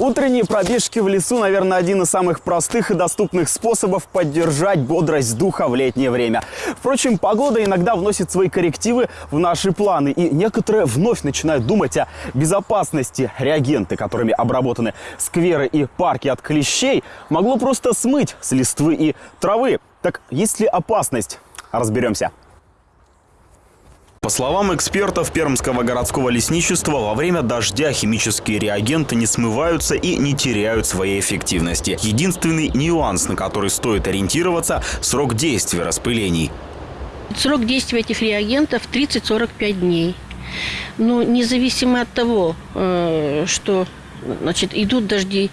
Утренние пробежки в лесу, наверное, один из самых простых и доступных способов поддержать бодрость духа в летнее время. Впрочем, погода иногда вносит свои коррективы в наши планы, и некоторые вновь начинают думать о безопасности. Реагенты, которыми обработаны скверы и парки от клещей, могло просто смыть с листвы и травы. Так есть ли опасность? Разберемся. Словам экспертов Пермского городского лесничества, во время дождя химические реагенты не смываются и не теряют своей эффективности. Единственный нюанс, на который стоит ориентироваться – срок действия распылений. Срок действия этих реагентов 30-45 дней. Но независимо от того, э, что значит, идут дожди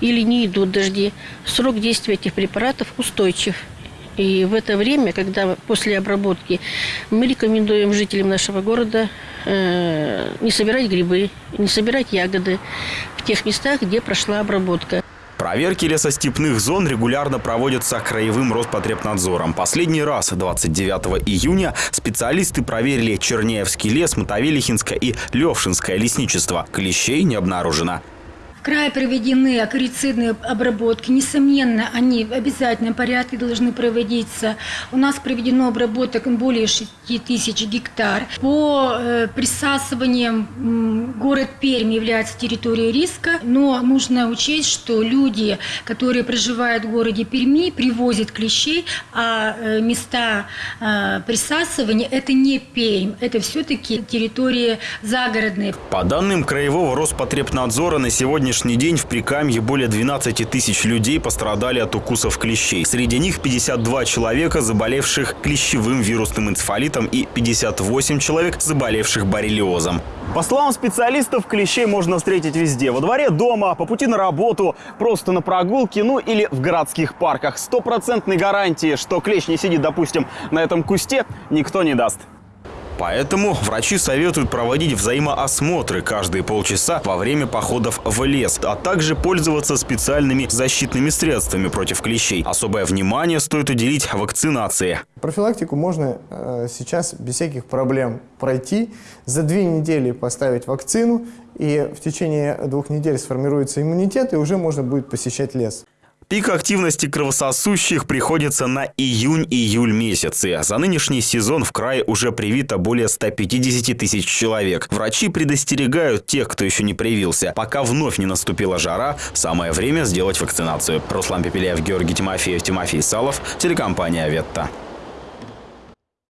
или не идут дожди, срок действия этих препаратов устойчив. И в это время, когда после обработки, мы рекомендуем жителям нашего города э, не собирать грибы, не собирать ягоды в тех местах, где прошла обработка. Проверки лесостепных зон регулярно проводятся краевым Роспотребнадзором. Последний раз, 29 июня, специалисты проверили Черняевский лес, Мотовилихинское и Левшинское лесничество. Клещей не обнаружено крае проведены акарицидные обработки. Несомненно, они в обязательном порядке должны проводиться. У нас проведено обработок более 6 тысяч гектар. По э, присасываниям город Пермь является территорией риска, но нужно учесть, что люди, которые проживают в городе Перми, привозят клещей, а э, места э, присасывания – это не Пермь, это все-таки территории загородные. По данным Краевого Роспотребнадзора, на сегодня сегодняшний день в Прикамье более 12 тысяч людей пострадали от укусов клещей. Среди них 52 человека, заболевших клещевым вирусным энцефалитом и 58 человек, заболевших боррелиозом. По словам специалистов, клещей можно встретить везде. Во дворе дома, по пути на работу, просто на прогулке, ну или в городских парках. Стопроцентной гарантии, что клещ не сидит, допустим, на этом кусте, никто не даст. Поэтому врачи советуют проводить взаимоосмотры каждые полчаса во время походов в лес, а также пользоваться специальными защитными средствами против клещей. Особое внимание стоит уделить вакцинации. Профилактику можно э, сейчас без всяких проблем пройти, за две недели поставить вакцину, и в течение двух недель сформируется иммунитет, и уже можно будет посещать лес. Пик активности кровососущих приходится на июнь-июль месяцы. За нынешний сезон в крае уже привито более 150 тысяч человек. Врачи предостерегают тех, кто еще не привился. Пока вновь не наступила жара, самое время сделать вакцинацию. Руслан Пепеляев, Георгий Тимофеев, Тимофей Салов, телекомпания «Ветта».